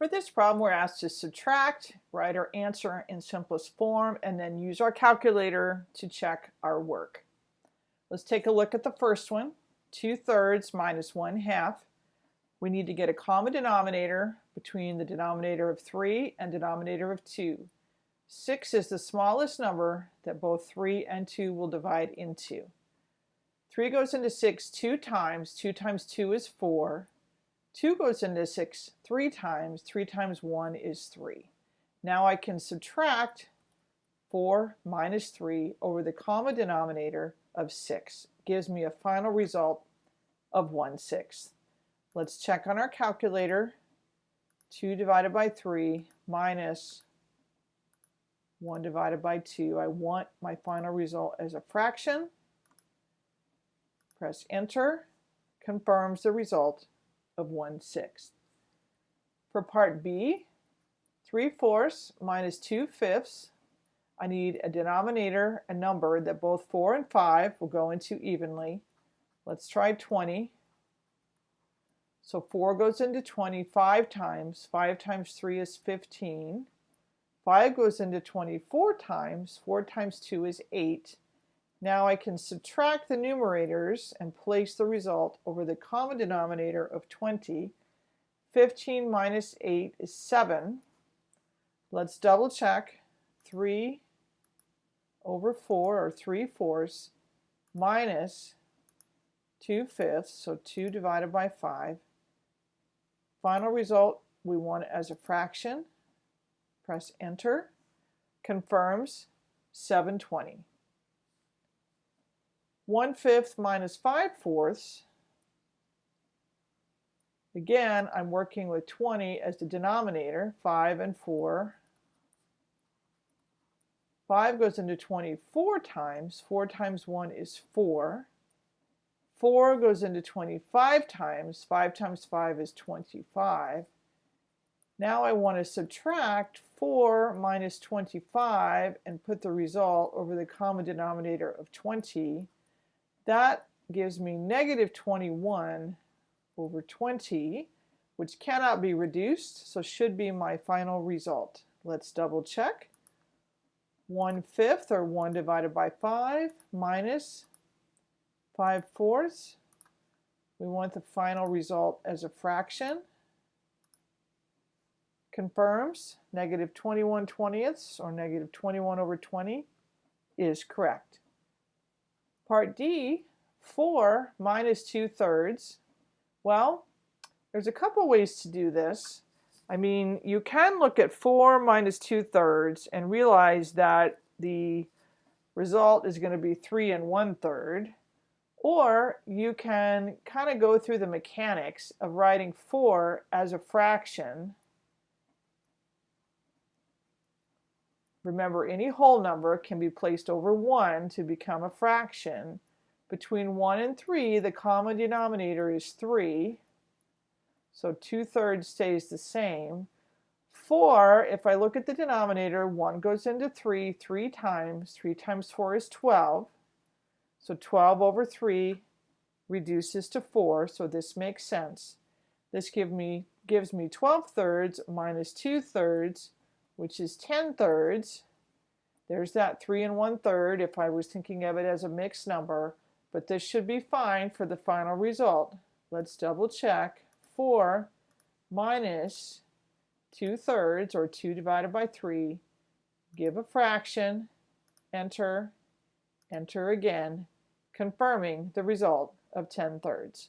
For this problem, we're asked to subtract, write our answer in simplest form, and then use our calculator to check our work. Let's take a look at the first one. 2 thirds minus 1 half. We need to get a common denominator between the denominator of 3 and denominator of 2. 6 is the smallest number that both 3 and 2 will divide into. 3 goes into 6 two times. 2 times 2 is 4. 2 goes into 6 three times. 3 times 1 is 3. Now I can subtract 4 minus 3 over the common denominator of 6. Gives me a final result of 1 sixth. Let's check on our calculator. 2 divided by 3 minus 1 divided by 2. I want my final result as a fraction. Press enter. Confirms the result of 1 sixth. For part B, 3 fourths minus 2 fifths, I need a denominator, a number that both 4 and 5 will go into evenly. Let's try 20. So 4 goes into 20 five times. 5 times 3 is 15. 5 goes into 24 times. 4 times 2 is 8. Now I can subtract the numerators and place the result over the common denominator of 20. 15 minus 8 is 7. Let's double check. 3 over 4, or 3 fourths, minus 2 fifths, so 2 divided by 5. Final result, we want it as a fraction. Press enter. Confirms 720. 1 fifth minus 5 fourths. Again, I'm working with 20 as the denominator, 5 and 4. 5 goes into 24 times. 4 times 1 is 4. 4 goes into 25 times. 5 times 5 is 25. Now I want to subtract 4 minus 25 and put the result over the common denominator of 20. That gives me negative 21 over 20, which cannot be reduced, so should be my final result. Let's double check. 1 fifth, or 1 divided by 5, minus 5 fourths. We want the final result as a fraction. Confirms negative 21 twentieths, or negative 21 over 20, is correct. Part D, 4 minus 2 thirds. Well, there's a couple ways to do this. I mean, you can look at 4 minus 2 thirds and realize that the result is going to be 3 and 1 third. Or you can kind of go through the mechanics of writing 4 as a fraction Remember, any whole number can be placed over 1 to become a fraction. Between 1 and 3, the common denominator is 3. So 2 thirds stays the same. 4, if I look at the denominator, 1 goes into 3 3 times. 3 times 4 is 12. So 12 over 3 reduces to 4, so this makes sense. This give me, gives me 12 thirds minus 2 thirds, which is 10 thirds. There's that 3 and 1 third if I was thinking of it as a mixed number, but this should be fine for the final result. Let's double check. 4 minus 2 thirds, or 2 divided by 3, give a fraction, enter, enter again, confirming the result of 10 thirds.